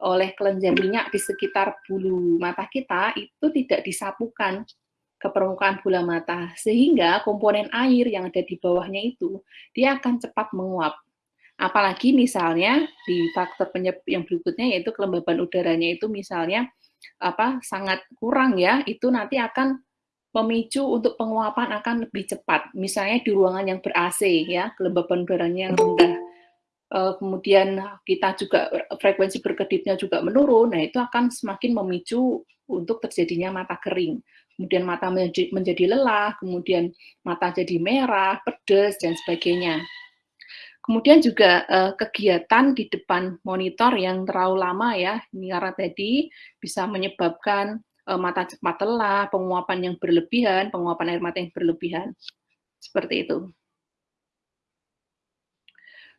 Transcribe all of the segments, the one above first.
oleh kelenjar minyak di sekitar bulu mata kita itu tidak disapukan ke permukaan bola mata sehingga komponen air yang ada di bawahnya itu dia akan cepat menguap. Apalagi misalnya di faktor penyebab yang berikutnya yaitu kelembaban udaranya itu misalnya apa sangat kurang ya, itu nanti akan memicu untuk penguapan akan lebih cepat. Misalnya di ruangan yang ber-AC ya, kelembaban udaranya yang rendah kemudian kita juga frekuensi berkedipnya juga menurun, nah itu akan semakin memicu untuk terjadinya mata kering. Kemudian mata menjadi lelah, kemudian mata jadi merah, pedas, dan sebagainya. Kemudian juga uh, kegiatan di depan monitor yang terlalu lama ya, ini karena tadi bisa menyebabkan uh, mata cepat lelah, penguapan yang berlebihan, penguapan air mata yang berlebihan. Seperti itu.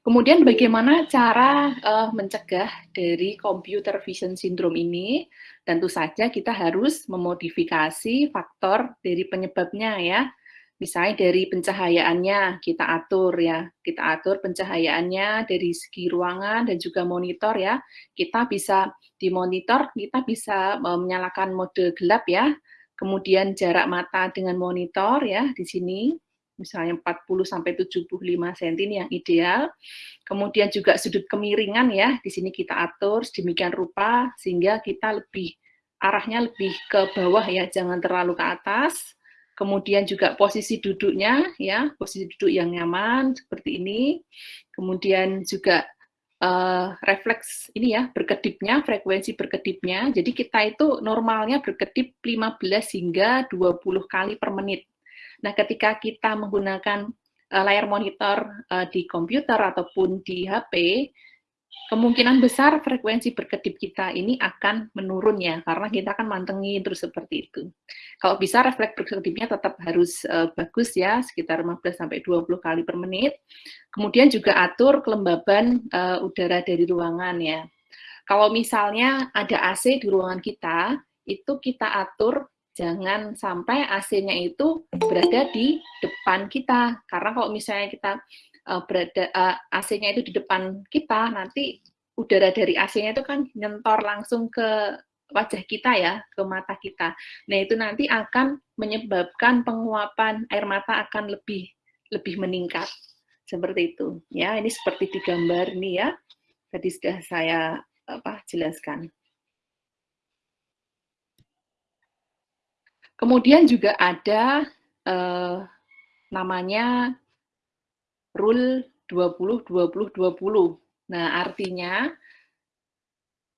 Kemudian bagaimana cara uh, mencegah dari computer vision syndrome ini? Tentu saja kita harus memodifikasi faktor dari penyebabnya ya. Misalnya dari pencahayaannya kita atur ya, kita atur pencahayaannya dari segi ruangan dan juga monitor ya. Kita bisa di monitor kita bisa uh, menyalakan mode gelap ya. Kemudian jarak mata dengan monitor ya di sini misalnya 40 sampai 75 cm ini yang ideal. Kemudian juga sudut kemiringan ya, di sini kita atur sedemikian rupa sehingga kita lebih arahnya lebih ke bawah ya, jangan terlalu ke atas. Kemudian juga posisi duduknya ya, posisi duduk yang nyaman seperti ini. Kemudian juga uh, refleks ini ya, berkedipnya, frekuensi berkedipnya. Jadi kita itu normalnya berkedip 15 hingga 20 kali per menit. Nah, ketika kita menggunakan uh, layar monitor uh, di komputer ataupun di HP, kemungkinan besar frekuensi berkedip kita ini akan menurun ya, karena kita akan mantengin terus seperti itu. Kalau bisa refleks berkedipnya tetap harus uh, bagus ya, sekitar 15-20 kali per menit. Kemudian juga atur kelembaban uh, udara dari ruangan ya. Kalau misalnya ada AC di ruangan kita, itu kita atur jangan sampai AC-nya itu berada di depan kita. Karena kalau misalnya kita uh, berada uh, eh, AC-nya itu di depan kita, nanti udara dari AC-nya itu kan nyentor langsung ke wajah kita ya, ke mata kita. Nah, itu nanti akan menyebabkan penguapan air mata akan lebih lebih meningkat. Seperti itu. Ya, ini seperti di gambar ini ya. Tadi sudah saya apa jelaskan. Kemudian juga ada eh, namanya rule 20-20-20. Nah, artinya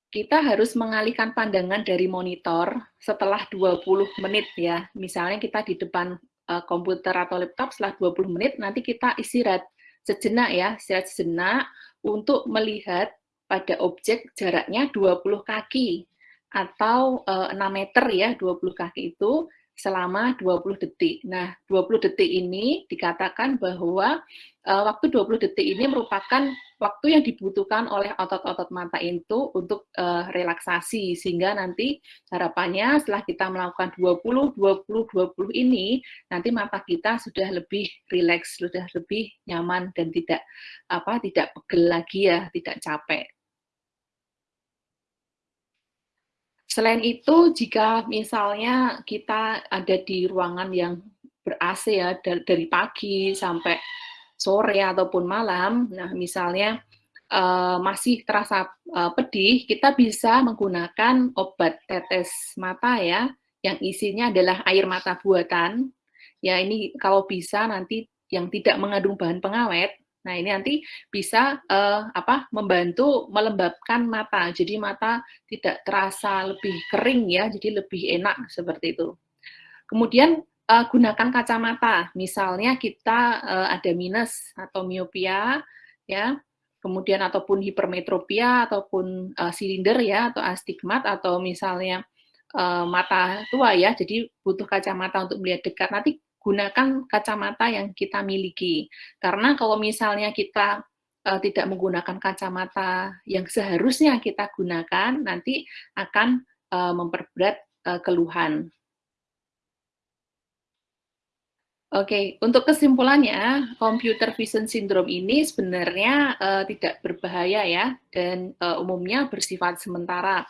kita harus mengalihkan pandangan dari monitor setelah 20 menit ya. Misalnya kita di depan uh, komputer atau laptop setelah 20 menit, nanti kita istirahat sejenak ya, istirahat sejenak untuk melihat pada objek jaraknya 20 kaki atau uh, eh, 6 meter ya 20 kaki itu selama 20 detik. Nah, 20 detik ini dikatakan bahwa uh, waktu 20 detik ini merupakan waktu yang dibutuhkan oleh otot-otot mata itu untuk uh, relaksasi sehingga nanti harapannya setelah kita melakukan 20 20 20 ini nanti mata kita sudah lebih rileks, sudah lebih nyaman dan tidak apa tidak pegel lagi ya, tidak capek. Selain itu, jika misalnya kita ada di ruangan yang ber-AC ya, dari pagi sampai sore ataupun malam, nah misalnya uh, masih terasa uh, pedih, kita bisa menggunakan obat tetes mata ya, yang isinya adalah air mata buatan. Ya ini kalau bisa nanti yang tidak mengandung bahan pengawet, Nah, ini nanti bisa uh, apa membantu melembabkan mata. Jadi mata tidak terasa lebih kering ya, jadi lebih enak seperti itu. Kemudian uh, gunakan kacamata. Misalnya kita uh, ada minus atau miopia ya, kemudian ataupun hipermetropia ataupun uh, silinder ya atau astigmat atau misalnya mata tua ya, jadi butuh kacamata untuk melihat dekat. Nanti gunakan kacamata yang kita miliki. Karena kalau misalnya kita uh, tidak menggunakan kacamata yang seharusnya kita gunakan, nanti akan uh, memperberat uh, keluhan. Oke, untuk kesimpulannya, computer vision syndrome ini sebenarnya uh, tidak berbahaya ya, dan uh, umumnya bersifat sementara.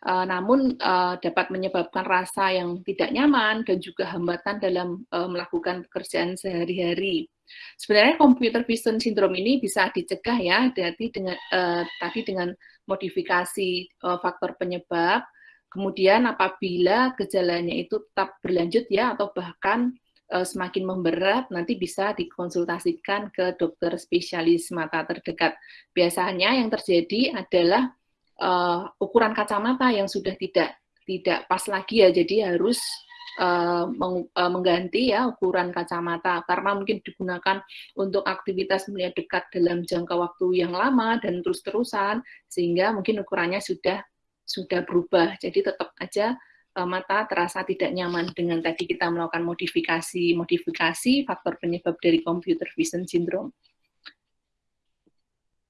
Uh, namun uh, dapat menyebabkan rasa yang tidak nyaman dan juga hambatan dalam uh, melakukan pekerjaan sehari-hari. Sebenarnya computer vision syndrome ini bisa dicegah ya, jadi dengan uh, tadi dengan modifikasi uh, faktor penyebab. Kemudian apabila gejalanya itu tetap berlanjut ya, atau bahkan semakin memberat, nanti bisa dikonsultasikan ke dokter spesialis mata terdekat. Biasanya yang terjadi adalah uh, ukuran kacamata yang sudah tidak tidak pas lagi ya, jadi harus uh, meng, uh, mengganti ya ukuran kacamata karena mungkin digunakan untuk aktivitas melihat dekat dalam jangka waktu yang lama dan terus-terusan sehingga mungkin ukurannya sudah sudah berubah. Jadi tetap aja uh, mata terasa tidak nyaman dengan tadi kita melakukan modifikasi modifikasi faktor penyebab dari computer vision syndrome.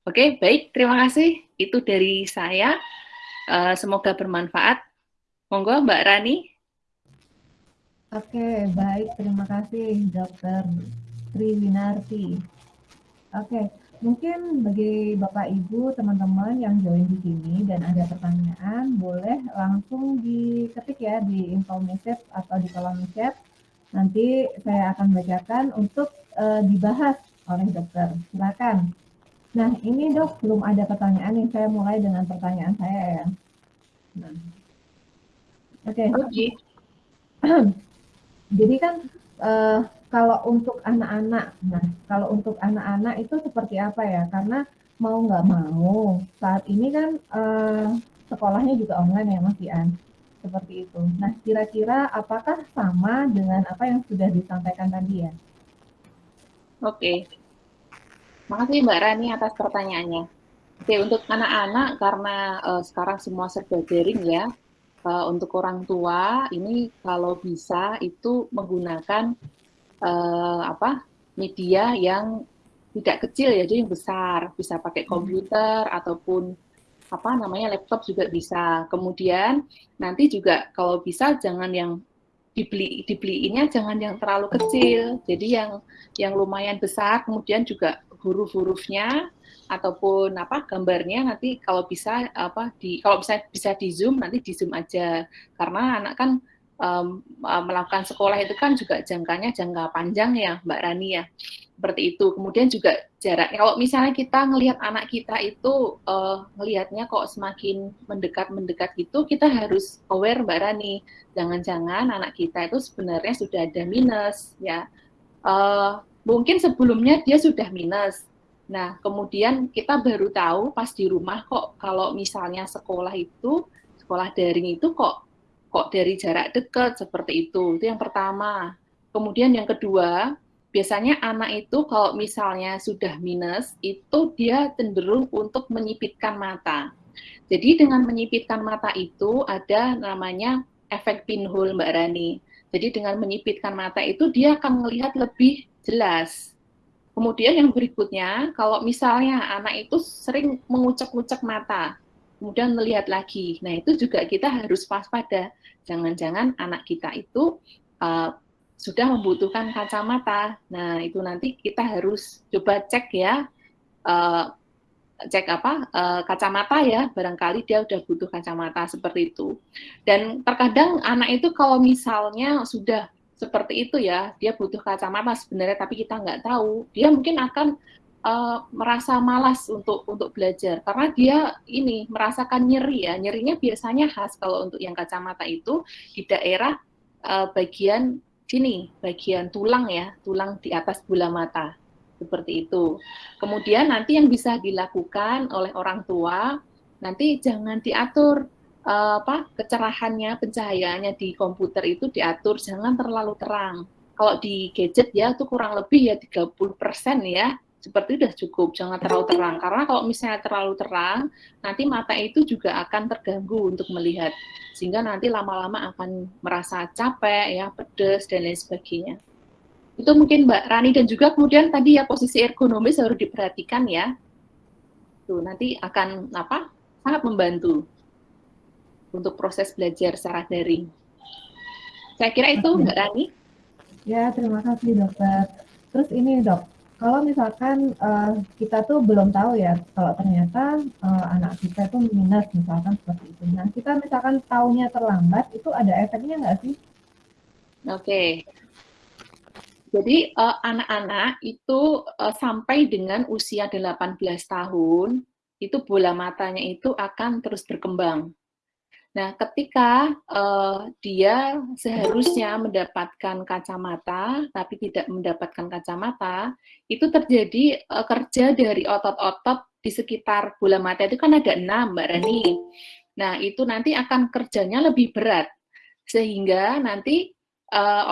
Oke, baik, terima kasih. Itu dari saya. Uh, semoga bermanfaat. Monggo, Mbak Rani. Oke, baik. Terima kasih, Dokter Triwinarti. Oke, Mungkin bagi Bapak Ibu, teman-teman yang join di sini dan ada pertanyaan, boleh langsung diketik ya di info message atau di kolom chat. Nanti saya akan bacakan untuk uh, dibahas oleh dokter. Silakan. Nah, ini dok, belum ada pertanyaan yang saya mulai dengan pertanyaan saya ya. Nah. Oke. Okay. Okay. Jadi kan uh, kalau untuk anak-anak, nah kalau untuk anak-anak itu seperti apa ya? Karena mau nggak mau saat ini kan uh, sekolahnya juga online ya Mas Ian, seperti itu. Nah kira-kira apakah sama dengan apa yang sudah disampaikan tadi ya? Oke, makasih Mbak Rani atas pertanyaannya. Oke untuk anak-anak karena uh, sekarang semua serba daring ya. Uh, untuk orang tua ini kalau bisa itu menggunakan uh, apa media yang tidak kecil ya, jadi yang besar, bisa pakai hmm. komputer hmm. ataupun apa namanya laptop juga bisa. Kemudian nanti juga kalau bisa jangan yang dibeli dibeliinnya jangan yang terlalu kecil, jadi yang yang lumayan besar. Kemudian juga huruf-hurufnya ataupun apa gambarnya nanti kalau bisa apa di kalau bisa bisa di zoom nanti di zoom aja. Karena anak kan um, melakukan sekolah itu kan juga jangkanya jangka panjang ya Mbak Rani ya. Seperti itu. Kemudian juga jarak kalau misalnya kita ngelihat anak kita itu uh, ngelihatnya kok semakin mendekat mendekat gitu kita harus aware Mbak Rani. Jangan-jangan anak kita itu sebenarnya sudah ada minus ya. Uh, mungkin sebelumnya dia sudah minus Nah, kemudian kita baru tahu pas di rumah kok kalau misalnya sekolah itu, sekolah daring itu kok kok dari jarak dekat seperti itu. Itu yang pertama. Kemudian yang kedua, biasanya anak itu kalau misalnya sudah minus, itu dia cenderung untuk menyipitkan mata. Jadi dengan menyipitkan mata itu ada namanya efek pinhole Mbak Rani. Jadi dengan menyipitkan mata itu dia akan melihat lebih jelas. Kemudian yang berikutnya, kalau misalnya anak itu sering mengucek-ucek mata, kemudian melihat lagi. Nah, itu juga kita harus waspada. Jangan-jangan anak kita itu uh, sudah membutuhkan kacamata. Nah, itu nanti kita harus coba cek ya, uh, cek apa uh, kacamata ya, barangkali dia udah butuh kacamata seperti itu. Dan terkadang anak itu kalau misalnya sudah seperti itu ya, dia butuh kacamata sebenarnya, tapi kita nggak tahu, dia mungkin akan uh, merasa malas untuk untuk belajar. Karena dia ini merasakan nyeri ya. Nyerinya biasanya khas kalau untuk yang kacamata itu di daerah uh, bagian sini bagian tulang ya tulang di atas bola mata. Seperti itu. Kemudian nanti yang bisa dilakukan oleh orang tua nanti jangan diatur uh, apa kecerahannya pencahayaannya di komputer itu diatur jangan terlalu terang kalau di gadget ya itu kurang lebih ya 30% ya seperti sudah cukup, jangan terlalu terang. Karena kalau misalnya terlalu terang, nanti mata itu juga akan terganggu untuk melihat. Sehingga nanti lama-lama akan merasa capek, ya, pedes, dan lain sebagainya. Itu mungkin Mbak Rani dan juga kemudian tadi ya posisi ergonomis harus diperhatikan ya. Tuh, nanti akan apa? sangat membantu untuk proses belajar secara daring. Saya kira itu Mbak Rani. Ya, terima kasih dokter. Terus ini dok, kalau misalkan uh, kita tuh belum tahu ya, kalau ternyata uh, anak kita itu minus misalkan seperti itu. Nah, kita misalkan tahunya terlambat, itu ada efeknya nggak sih? Oke. Okay. Jadi anak-anak uh, itu uh, sampai dengan usia 18 tahun, itu bola matanya itu akan terus berkembang. Nah, ketika uh, dia seharusnya mendapatkan kacamata, tapi tidak mendapatkan kacamata, itu terjadi uh, kerja dari otot-otot di sekitar bola mata itu kan ada enam, Mbak Rani. Nah, itu nanti akan kerjanya lebih berat, sehingga nanti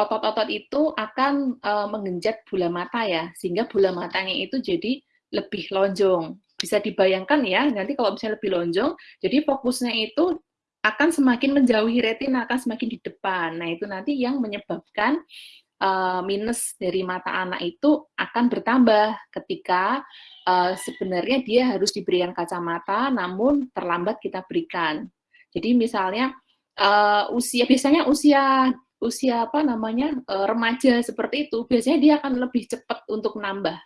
otot-otot uh, itu akan uh, menggenjat bola mata ya, sehingga bola matanya itu jadi lebih lonjong. Bisa dibayangkan ya, nanti kalau misalnya lebih lonjong, jadi fokusnya itu akan semakin menjauhi retina, akan semakin di depan. Nah, itu nanti yang menyebabkan uh, minus dari mata anak itu akan bertambah ketika uh, sebenarnya dia harus diberikan kacamata, namun terlambat kita berikan. Jadi misalnya uh, usia biasanya usia usia apa namanya remaja seperti itu biasanya dia akan lebih cepat untuk nambah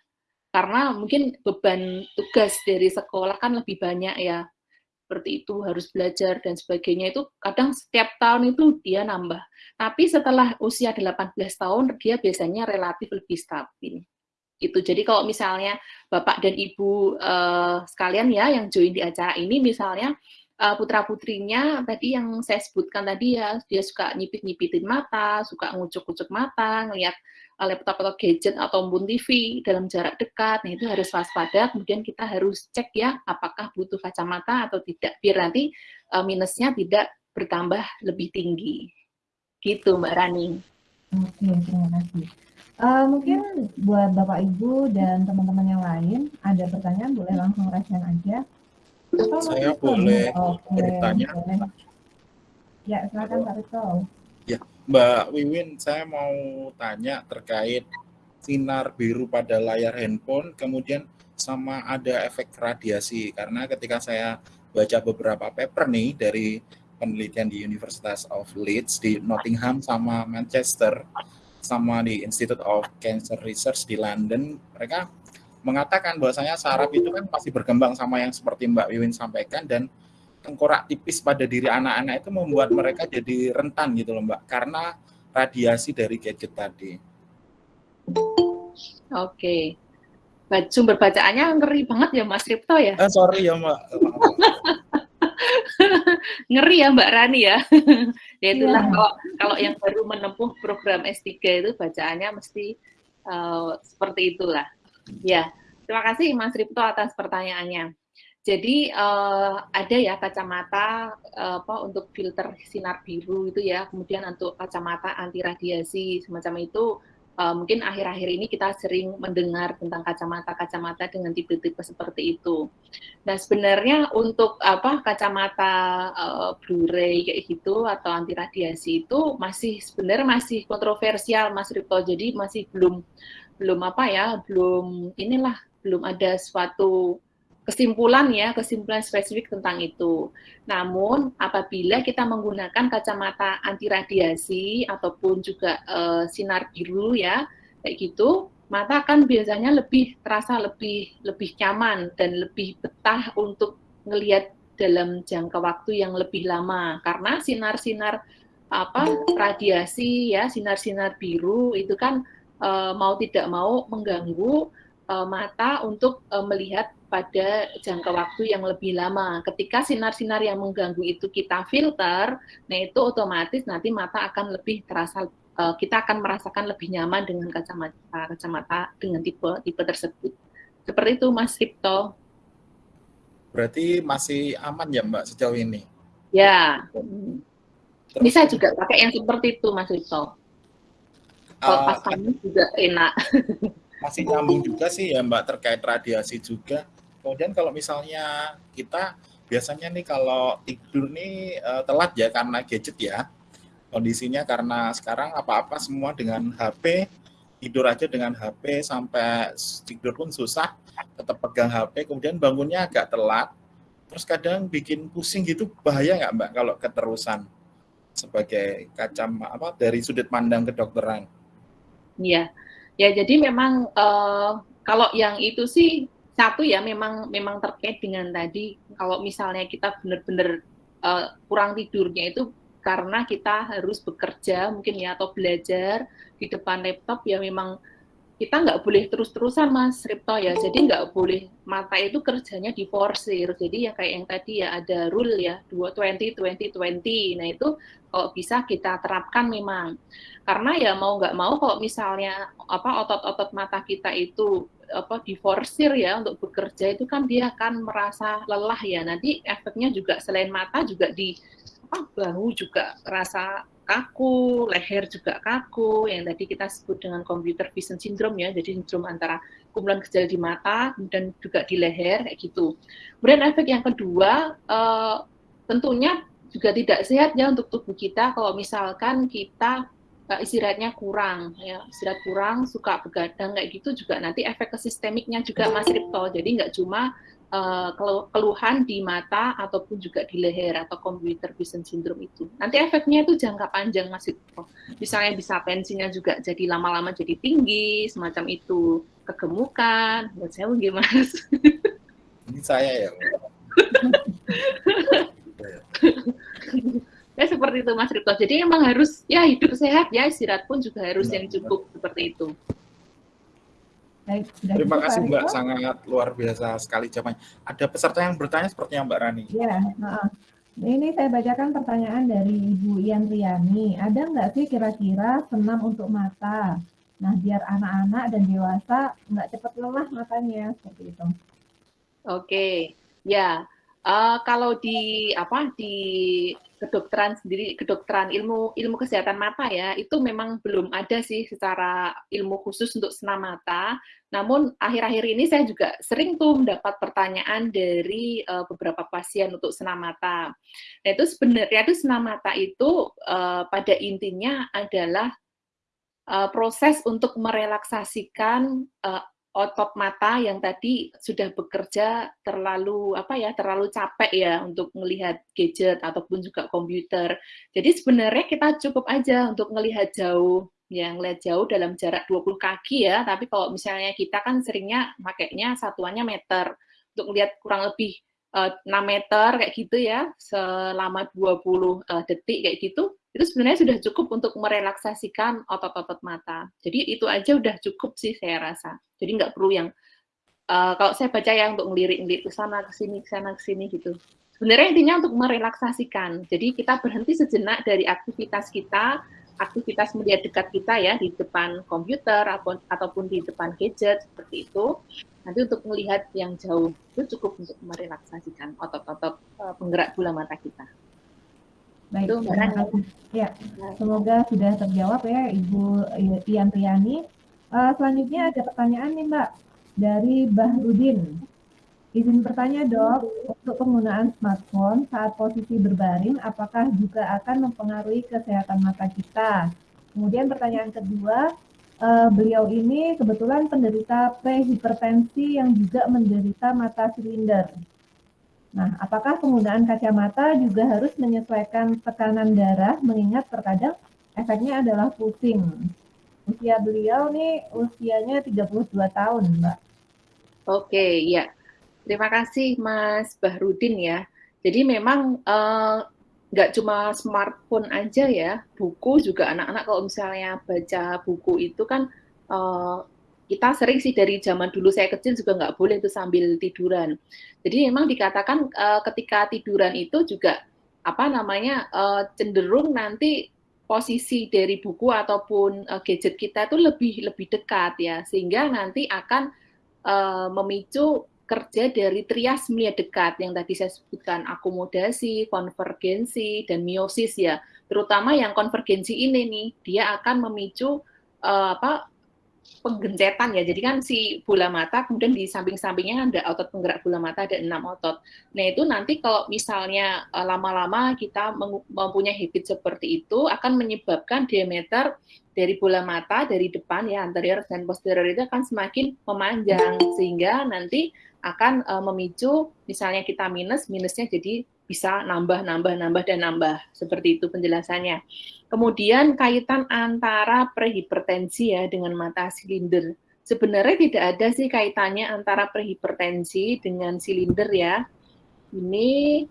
karena mungkin beban tugas dari sekolah kan lebih banyak ya seperti itu, harus belajar dan sebagainya itu kadang setiap tahun itu dia nambah. Tapi setelah usia 18 tahun dia biasanya relatif lebih stabil. Itu. Jadi kalau misalnya Bapak dan Ibu uh, sekalian ya yang join di acara ini misalnya uh, putra-putrinya tadi yang saya sebutkan tadi ya, dia suka nyipit-nyipitin mata, suka ngucuk-ngucuk mata, ngelihat laptop atau gadget atau pun TV dalam jarak dekat, nah itu harus waspada. Kemudian kita harus cek ya, apakah butuh kacamata atau tidak, biar nanti uh, minusnya tidak bertambah lebih tinggi. Gitu Mbak Rani. Oke, terima kasih. Uh, mungkin buat Bapak Ibu dan teman-teman yang lain, ada pertanyaan boleh langsung rasain aja. Atau Saya boleh okay, bertanya. Boleh. Ya, silakan Pak Rito. Mbak Wiwin, saya mau tanya terkait sinar biru pada layar handphone, kemudian sama ada efek radiasi. Karena ketika saya baca beberapa paper nih dari penelitian di Universitas of Leeds di Nottingham sama Manchester, sama di Institute of Cancer Research di London, mereka mengatakan bahwasanya saraf itu kan pasti berkembang sama yang seperti Mbak Wiwin sampaikan dan tengkorak tipis pada diri anak-anak itu membuat mereka jadi rentan gitu loh Mbak karena radiasi dari gadget tadi. Oke. Sumber bacaannya ngeri banget ya Mas Ripto ya? Eh, sorry ya Mbak. ngeri ya Mbak Rani ya. ya itulah yeah. kalau kalau yang baru menempuh program S3 itu bacaannya mesti uh, seperti itulah. Ya, terima kasih Mas Ripto atas pertanyaannya. Jadi uh, ada ya kacamata uh, apa untuk filter sinar biru itu ya, kemudian untuk kacamata anti radiasi semacam itu. Uh, mungkin akhir-akhir ini kita sering mendengar tentang kacamata-kacamata dengan tipe-tipe seperti itu. Nah sebenarnya untuk apa kacamata uh, Blu-ray kayak gitu atau anti radiasi itu masih sebenarnya masih kontroversial Mas Ripto, jadi masih belum belum apa ya, belum inilah belum ada suatu kesimpulan ya, kesimpulan spesifik tentang itu. Namun apabila kita menggunakan kacamata anti radiasi ataupun juga uh, sinar biru ya, kayak gitu, mata akan biasanya lebih terasa lebih lebih nyaman dan lebih betah untuk melihat dalam jangka waktu yang lebih lama karena sinar-sinar apa radiasi ya sinar-sinar biru itu kan e, mau tidak mau mengganggu e, mata untuk e, melihat pada jangka waktu yang lebih lama. Ketika sinar-sinar yang mengganggu itu kita filter, nah itu otomatis nanti mata akan lebih terasa uh, kita akan merasakan lebih nyaman dengan kacamata kacamata dengan tipe tipe tersebut. Seperti itu Mas Ripto. Berarti masih aman ya Mbak sejauh ini? Ya. Terus, Bisa juga pakai yang seperti itu Mas Ripto. Kalau uh, pasangnya juga enak. Masih nyambung juga sih ya Mbak terkait radiasi juga Kemudian kalau misalnya kita biasanya nih kalau tidur nih uh, telat ya karena gadget ya. Kondisinya karena sekarang apa-apa semua dengan HP, tidur aja dengan HP sampai tidur pun susah, tetap pegang HP, kemudian bangunnya agak telat. Terus kadang bikin pusing gitu bahaya nggak Mbak kalau keterusan sebagai kacam apa dari sudut pandang kedokteran? Iya. Ya, jadi memang uh, kalau yang itu sih satu ya memang memang terkait dengan tadi kalau misalnya kita benar-benar uh, kurang tidurnya itu karena kita harus bekerja mungkin ya atau belajar di depan laptop ya memang kita nggak boleh terus-terusan mas Ripto ya. Jadi nggak boleh mata itu kerjanya diforsir jadi ya kayak yang tadi ya ada rule ya 20 20 20 nah itu kalau bisa kita terapkan memang. Karena ya mau nggak mau kalau misalnya apa otot-otot mata kita itu apa diforsir ya untuk bekerja itu kan dia akan merasa lelah ya. Nanti efeknya juga selain mata juga di apa bahu juga rasa kaku, leher juga kaku, yang tadi kita sebut dengan computer vision syndrome ya, jadi sindrom antara kumpulan gejala di mata dan juga di leher kayak gitu. Kemudian efek yang kedua, uh, tentunya juga tidak sehat ya untuk tubuh kita. Kalau misalkan kita istirahatnya kurang, ya istirahat kurang, suka begadang kayak gitu juga nanti efek ke sistemiknya juga Mas Ripto, jadi nggak cuma uh, keluhan di mata ataupun juga di leher atau computer vision syndrome itu. Nanti efeknya itu jangka panjang masih misalnya bisa pensinya juga jadi lama-lama jadi tinggi, semacam itu kegemukan. Buat saya gimana? Ini saya ya. itu Mas Rito. Jadi emang harus ya hidup sehat ya istirahat pun juga harus yang cukup seperti itu. Baik, Terima kasih Mbak, sangat luar biasa sekali jawabannya. Ada peserta yang bertanya seperti yang Mbak Rani. Ya, uh, ini saya bacakan pertanyaan dari Ibu Ian Riani. Ada nggak sih kira-kira senam untuk mata? Nah, biar anak-anak dan dewasa nggak cepat lelah matanya, seperti itu. Oke, ya. Uh, kalau di apa di kedokteran sendiri, kedokteran ilmu ilmu kesehatan mata ya, itu memang belum ada sih secara ilmu khusus untuk senam mata. Namun akhir-akhir ini saya juga sering tuh mendapat pertanyaan dari uh, beberapa pasien untuk senam mata. Nah itu sebenarnya itu senam mata itu uh, pada intinya adalah uh, proses untuk merelaksasikan otot mata yang tadi sudah bekerja terlalu apa ya terlalu capek ya untuk melihat gadget ataupun juga komputer. Jadi sebenarnya kita cukup aja untuk melihat jauh yang lihat jauh dalam jarak 20 kaki ya, tapi kalau misalnya kita kan seringnya makainya satuannya meter untuk melihat kurang lebih eh, 6 meter kayak gitu ya selama 20 uh, eh, detik kayak gitu itu sebenarnya sudah cukup untuk merelaksasikan otot-otot mata. Jadi itu aja udah cukup sih saya rasa. Jadi nggak perlu yang uh, kalau saya baca ya untuk ngelirik-ngelirik ke sana ke sini ke sana ke sini gitu. Sebenarnya intinya untuk merelaksasikan. Jadi kita berhenti sejenak dari aktivitas kita, aktivitas media dekat kita ya di depan komputer ataupun ataupun di depan gadget seperti itu. Nanti untuk melihat yang jauh itu cukup untuk merelaksasikan otot-otot uh, penggerak bola mata kita. Baik. Ya, semoga sudah terjawab ya Ibu Ian Triani. Uh, selanjutnya ada pertanyaan nih Mbak dari Bahrudin. Izin bertanya dok, untuk penggunaan smartphone saat posisi berbaring, apakah juga akan mempengaruhi kesehatan mata kita? Kemudian pertanyaan kedua, uh, beliau ini kebetulan penderita prehipertensi yang juga menderita mata silinder. Nah, apakah penggunaan kacamata juga harus menyesuaikan tekanan darah mengingat terkadang efeknya adalah pusing. Usia beliau nih usianya 32 tahun, Mbak. Oke, ya. Terima kasih Mas Bahrudin ya. Jadi memang uh, nggak cuma smartphone aja ya, buku juga anak-anak kalau misalnya baca buku itu kan uh, kita sering sih dari zaman dulu saya kecil juga nggak boleh itu sambil tiduran. Jadi memang dikatakan uh, ketika tiduran itu juga apa namanya uh, cenderung nanti posisi dari buku ataupun uh, gadget kita itu lebih lebih dekat ya sehingga nanti akan uh, memicu kerja dari trias melihat dekat yang tadi saya sebutkan akomodasi, konvergensi dan miosis ya. Terutama yang konvergensi ini nih dia akan memicu uh, apa penggencetan ya. Jadi kan si bola mata kemudian di samping-sampingnya ada otot penggerak bola mata ada enam otot. Nah itu nanti kalau misalnya eh, lama-lama kita mempunyai habit seperti itu akan menyebabkan diameter dari bola mata dari depan ya anterior dan posterior itu akan semakin memanjang sehingga nanti akan uh, memicu misalnya kita minus minusnya jadi bisa nambah, nambah, nambah, dan nambah. Seperti itu penjelasannya. Kemudian kaitan antara prehipertensi ya dengan mata silinder. Sebenarnya tidak ada sih kaitannya antara prehipertensi dengan silinder ya. Ini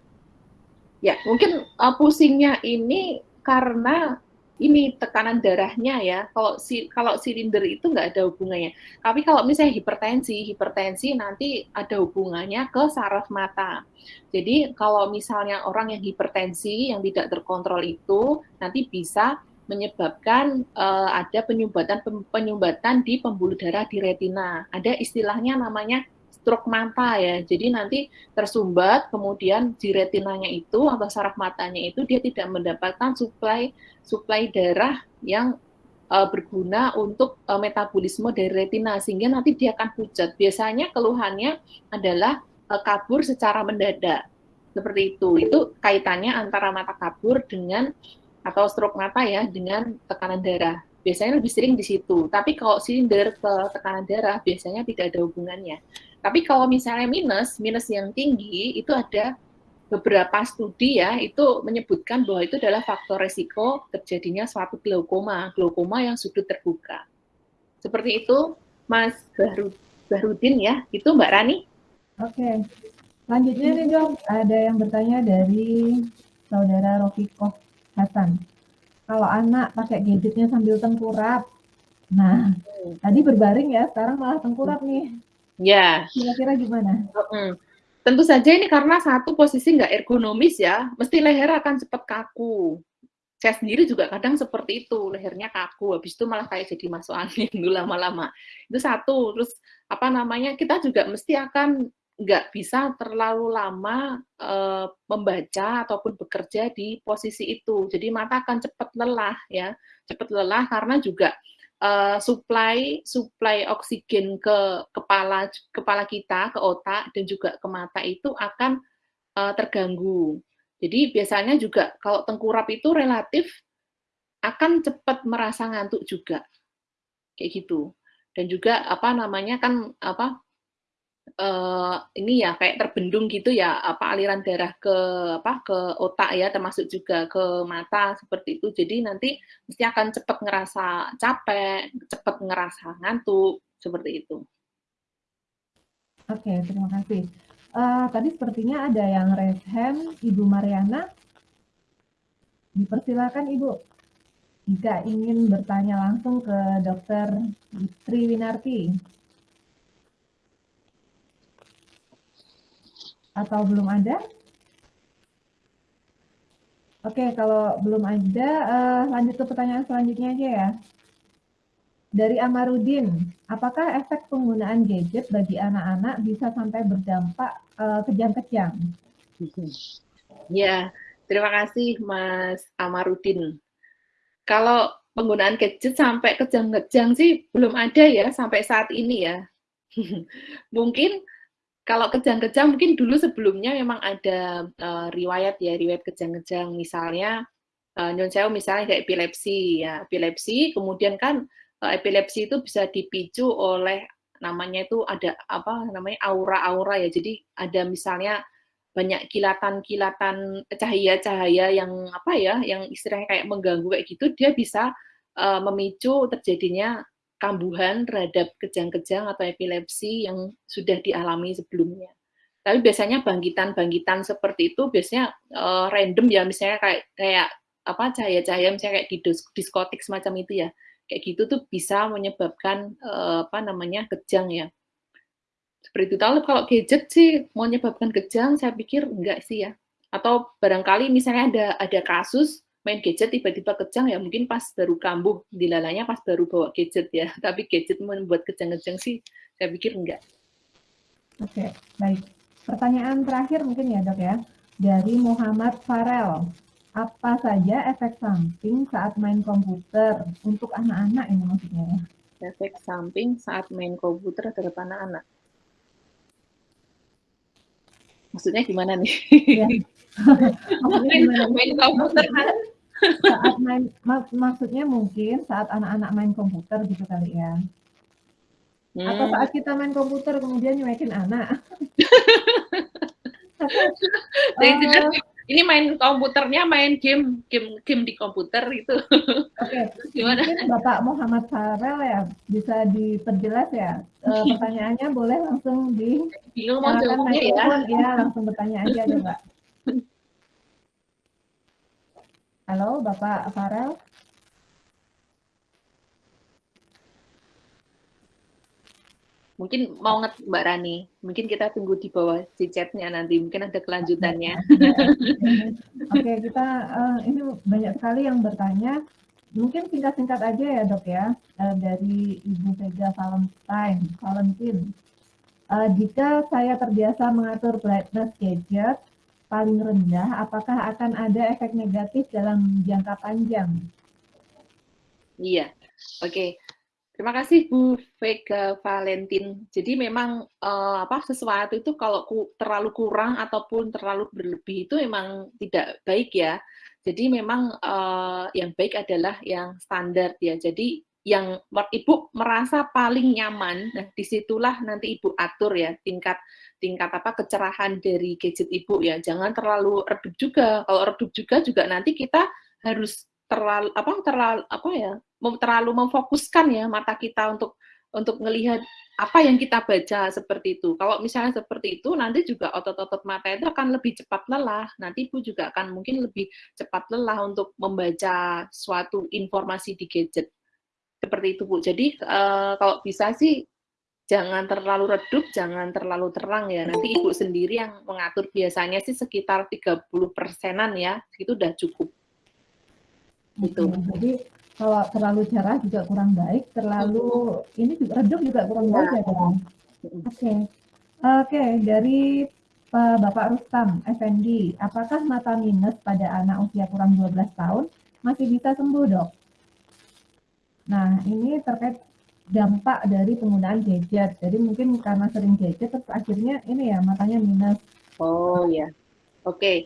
ya mungkin uh, pusingnya ini karena ini tekanan darahnya ya. Kalau si kalau silinder itu nggak ada hubungannya. Tapi kalau misalnya hipertensi, hipertensi nanti ada hubungannya ke saraf mata. Jadi kalau misalnya orang yang hipertensi yang tidak terkontrol itu nanti bisa menyebabkan uh, ada penyumbatan penyumbatan di pembuluh darah di retina. Ada istilahnya namanya stroke mata ya. Jadi nanti tersumbat, kemudian di retinanya itu atau saraf matanya itu dia tidak mendapatkan suplai suplai darah yang uh, berguna untuk uh, metabolisme dari retina sehingga nanti dia akan pucat. Biasanya keluhannya adalah uh, kabur secara mendadak. Seperti itu. Itu kaitannya antara mata kabur dengan atau stroke mata ya dengan tekanan darah biasanya lebih sering di situ. Tapi kalau silinder ke tekanan darah biasanya tidak ada hubungannya. Tapi kalau misalnya minus, minus yang tinggi itu ada beberapa studi ya itu menyebutkan bahwa itu adalah faktor resiko terjadinya suatu glaukoma, glaukoma yang sudut terbuka. Seperti itu, Mas Bahru, Bahrudin ya, itu Mbak Rani. Oke, selanjutnya nih dok, ada yang bertanya dari saudara Rofiko Hasan. Kalau anak pakai gadgetnya sambil tengkurap, nah hmm. tadi berbaring ya, sekarang malah tengkurap nih. Ya. Kira-kira gimana? Hmm. Tentu saja ini karena satu posisi nggak ergonomis ya, mesti leher akan cepat kaku. Saya sendiri juga kadang seperti itu, lehernya kaku, habis itu malah kayak jadi masuk angin dulu lama-lama. Itu satu, terus apa namanya, kita juga mesti akan nggak bisa terlalu lama e, membaca ataupun bekerja di posisi itu. Jadi mata akan cepat lelah ya, cepat lelah karena juga uh, supply supply oksigen ke kepala kepala kita, ke otak dan juga ke mata itu akan uh, terganggu. Jadi biasanya juga kalau tengkurap itu relatif akan cepat merasa ngantuk juga. Kayak gitu. Dan juga apa namanya kan apa uh, ini ya kayak terbendung gitu ya apa aliran darah ke apa ke otak ya termasuk juga ke mata seperti itu. Jadi nanti mesti akan cepat ngerasa capek cepat ngerasa ngantuk seperti itu. Oke terima kasih. Uh, tadi sepertinya ada yang raise hand ibu Mariana. Dipersilakan ibu. Jika ingin bertanya langsung ke dokter Triwinarti Atau belum ada? Oke, kalau belum ada, uh, lanjut ke pertanyaan selanjutnya aja ya. Dari Amarudin, apakah efek penggunaan gadget bagi anak-anak bisa sampai berdampak uh, kejang-kejang? Ya, terima kasih Mas Amarudin. Kalau penggunaan gadget sampai kejang-kejang sih belum ada ya sampai saat ini ya. Mungkin kalau kejang-kejang mungkin dulu sebelumnya memang ada uh, riwayat ya, riwayat kejang-kejang misalnya uh, nyon sewu misalnya kayak epilepsi ya, epilepsi kemudian kan uh, epilepsi itu bisa dipicu oleh namanya itu ada apa namanya aura-aura ya. Jadi ada misalnya banyak kilatan-kilatan cahaya-cahaya yang apa ya, yang istilahnya kayak mengganggu kayak gitu, dia bisa uh, memicu terjadinya kambuhan terhadap kejang-kejang atau epilepsi yang sudah dialami sebelumnya. Tapi biasanya bangkitan-bangkitan seperti itu biasanya uh, random ya, misalnya kayak kayak apa cahaya-cahaya misalnya kayak di diskotik semacam itu ya. Kayak gitu tuh bisa menyebabkan uh, apa namanya kejang ya. Seperti itu. Tapi kalau gadget sih menyebabkan kejang, saya pikir enggak sih ya. Atau barangkali misalnya ada ada kasus main gadget tiba-tiba kejang ya mungkin pas baru kambuh dilalanya pas baru bawa gadget ya. Tapi gadget membuat kejang-kejang sih saya pikir enggak. Oke baik. Pertanyaan terakhir mungkin ya dok ya. Dari Muhammad Farel. Apa saja efek samping saat main komputer untuk anak-anak ini maksudnya ya? Efek samping saat main komputer terhadap anak-anak. Maksudnya gimana nih? Ya. gimana? main komputer saat main mak maksudnya mungkin saat anak-anak main komputer gitu kali ya hmm. atau saat kita main komputer kemudian nyuekin anak uh, ini main komputernya main game game game di komputer itu. Oke. Gimana? Mungkin Bapak Muhammad Farel ya bisa diperjelas ya. E, pertanyaannya boleh langsung di bingung mau ya. ya langsung bertanya aja deh, Mbak. Halo, Bapak Farel. Mungkin mau nget Mbak Rani, mungkin kita tunggu di bawah di chatnya nanti, mungkin ada kelanjutannya. Oke, kita uh, ini banyak sekali yang bertanya. Mungkin singkat-singkat aja ya dok ya, uh, dari Ibu Vega Valentine. Valentine. Uh, jika saya terbiasa mengatur brightness gadget paling rendah, apakah akan ada efek negatif dalam jangka panjang? Iya, oke. Okay. Terima kasih Bu Vega Valentin. Jadi memang uh, apa sesuatu itu kalau ku, terlalu kurang ataupun terlalu berlebih itu memang tidak baik ya. Jadi memang uh, yang baik adalah yang standar ya. Jadi yang ibu merasa paling nyaman, nah di situlah nanti ibu atur ya tingkat tingkat apa kecerahan dari gadget ibu ya. Jangan terlalu redup juga. Kalau redup juga juga nanti kita harus terlalu apa terlalu apa ya terlalu memfokuskan ya mata kita untuk untuk melihat apa yang kita baca seperti itu. Kalau misalnya seperti itu, nanti juga otot-otot mata itu akan lebih cepat lelah. Nanti Ibu juga akan mungkin lebih cepat lelah untuk membaca suatu informasi di gadget. Seperti itu, Bu. Jadi, uh, kalau bisa sih jangan terlalu redup, jangan terlalu terang ya. Nanti Ibu sendiri yang mengatur biasanya sih sekitar 30 persenan ya, itu udah cukup. Gitu. Jadi kalau terlalu cerah juga kurang baik, terlalu ini juga redup juga kurang ya. baik ya Oke. Okay. Oke, okay, dari uh, Bapak Rustam Effendi, apakah mata minus pada anak usia kurang 12 tahun masih bisa sembuh, Dok? Nah, ini terkait dampak dari penggunaan gadget. Jadi mungkin karena sering gadget terus akhirnya ini ya matanya minus. Oh ya. Oke. Okay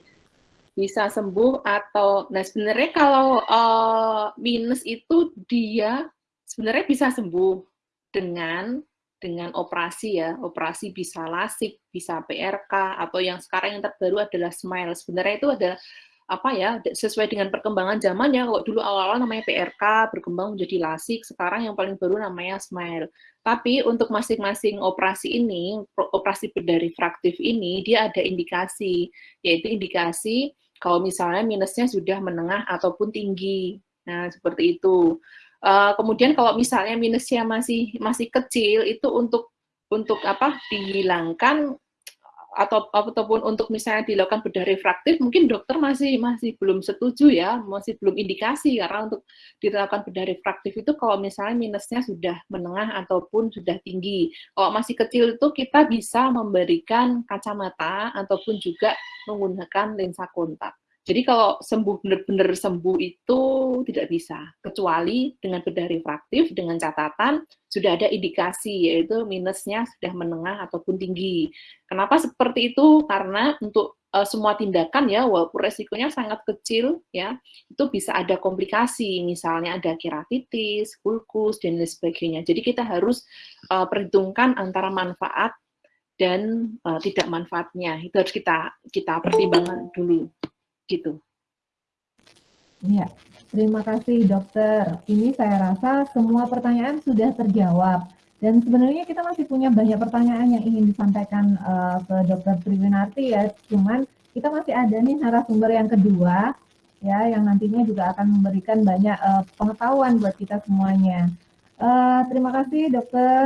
bisa sembuh atau nah sebenarnya kalau uh, minus itu dia sebenarnya bisa sembuh dengan dengan operasi ya operasi bisa lasik bisa PRK atau yang sekarang yang terbaru adalah smile sebenarnya itu adalah apa ya sesuai dengan perkembangan zaman ya kalau dulu awal-awal namanya PRK berkembang menjadi lasik sekarang yang paling baru namanya smile tapi untuk masing-masing operasi ini operasi bedah refraktif ini dia ada indikasi yaitu indikasi kalau misalnya minusnya sudah menengah ataupun tinggi. Nah, seperti itu. Uh, kemudian kalau misalnya minusnya masih masih kecil itu untuk untuk apa dihilangkan atau ataupun untuk misalnya dilakukan bedah refraktif mungkin dokter masih masih belum setuju ya masih belum indikasi karena untuk dilakukan bedah refraktif itu kalau misalnya minusnya sudah menengah ataupun sudah tinggi. Kalau masih kecil itu kita bisa memberikan kacamata ataupun juga menggunakan lensa kontak jadi kalau sembuh benar-benar sembuh itu tidak bisa, kecuali dengan bedah refraktif dengan catatan sudah ada indikasi yaitu minusnya sudah menengah ataupun tinggi. Kenapa seperti itu? Karena untuk uh, semua tindakan ya walaupun resikonya sangat kecil ya itu bisa ada komplikasi misalnya ada keratitis, kulkus dan lain sebagainya. Jadi kita harus uh, perhitungkan antara manfaat dan uh, tidak manfaatnya. Itu harus kita kita pertimbangkan dulu gitu. Ya, terima kasih dokter. Ini saya rasa semua pertanyaan sudah terjawab. Dan sebenarnya kita masih punya banyak pertanyaan yang ingin disampaikan uh, ke dokter Triwinarti ya. Cuman kita masih ada nih narasumber yang kedua ya yang nantinya juga akan memberikan banyak uh, pengetahuan buat kita semuanya. Uh, terima kasih dokter.